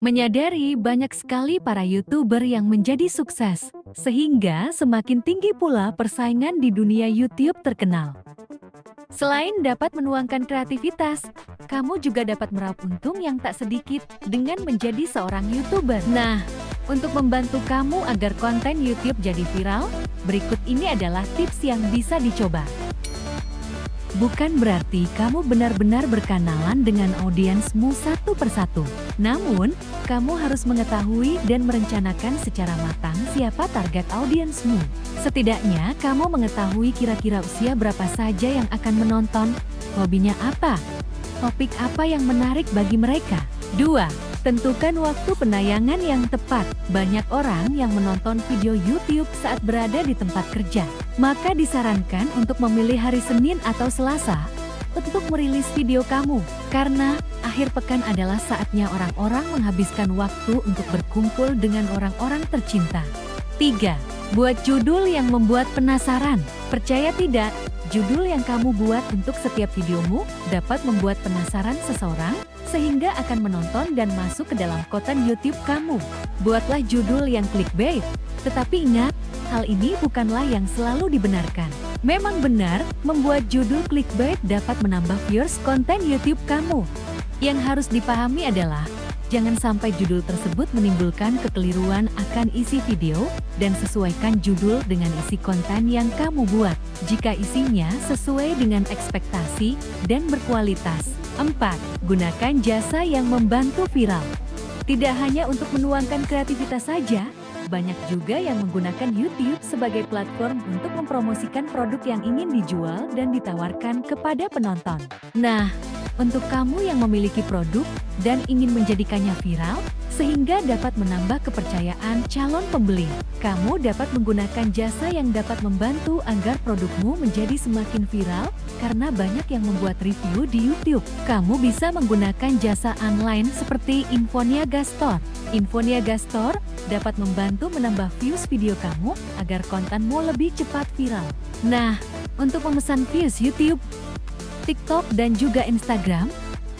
Menyadari banyak sekali para YouTuber yang menjadi sukses, sehingga semakin tinggi pula persaingan di dunia YouTube terkenal. Selain dapat menuangkan kreativitas, kamu juga dapat meraup untung yang tak sedikit dengan menjadi seorang YouTuber. Nah, untuk membantu kamu agar konten YouTube jadi viral, berikut ini adalah tips yang bisa dicoba. Bukan berarti kamu benar-benar berkenalan dengan audiensmu satu persatu. Namun, kamu harus mengetahui dan merencanakan secara matang siapa target audiensmu. Setidaknya, kamu mengetahui kira-kira usia berapa saja yang akan menonton, hobinya apa, topik apa yang menarik bagi mereka. 2. Tentukan waktu penayangan yang tepat. Banyak orang yang menonton video YouTube saat berada di tempat kerja. Maka disarankan untuk memilih hari Senin atau Selasa untuk merilis video kamu. Karena akhir pekan adalah saatnya orang-orang menghabiskan waktu untuk berkumpul dengan orang-orang tercinta. 3. Buat judul yang membuat penasaran. Percaya tidak, judul yang kamu buat untuk setiap videomu dapat membuat penasaran seseorang sehingga akan menonton dan masuk ke dalam konten YouTube kamu. Buatlah judul yang clickbait. Tetapi ingat, hal ini bukanlah yang selalu dibenarkan. Memang benar, membuat judul clickbait dapat menambah viewers konten YouTube kamu. Yang harus dipahami adalah, jangan sampai judul tersebut menimbulkan kekeliruan akan isi video, dan sesuaikan judul dengan isi konten yang kamu buat. Jika isinya sesuai dengan ekspektasi dan berkualitas, 4. Gunakan jasa yang membantu viral. Tidak hanya untuk menuangkan kreativitas saja, banyak juga yang menggunakan YouTube sebagai platform untuk mempromosikan produk yang ingin dijual dan ditawarkan kepada penonton. Nah, untuk kamu yang memiliki produk dan ingin menjadikannya viral, sehingga dapat menambah kepercayaan calon pembeli. Kamu dapat menggunakan jasa yang dapat membantu agar produkmu menjadi semakin viral karena banyak yang membuat review di YouTube. Kamu bisa menggunakan jasa online seperti Infoniaga Store. Infoniaga Store dapat membantu menambah views video kamu agar kontenmu lebih cepat viral. Nah, untuk memesan views YouTube, TikTok, dan juga Instagram,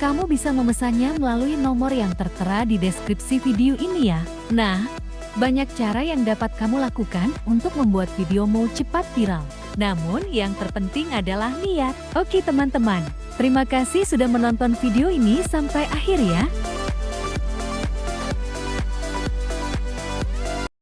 kamu bisa memesannya melalui nomor yang tertera di deskripsi video ini ya. Nah, banyak cara yang dapat kamu lakukan untuk membuat videomu cepat viral. Namun, yang terpenting adalah niat. Oke teman-teman, terima kasih sudah menonton video ini sampai akhir ya.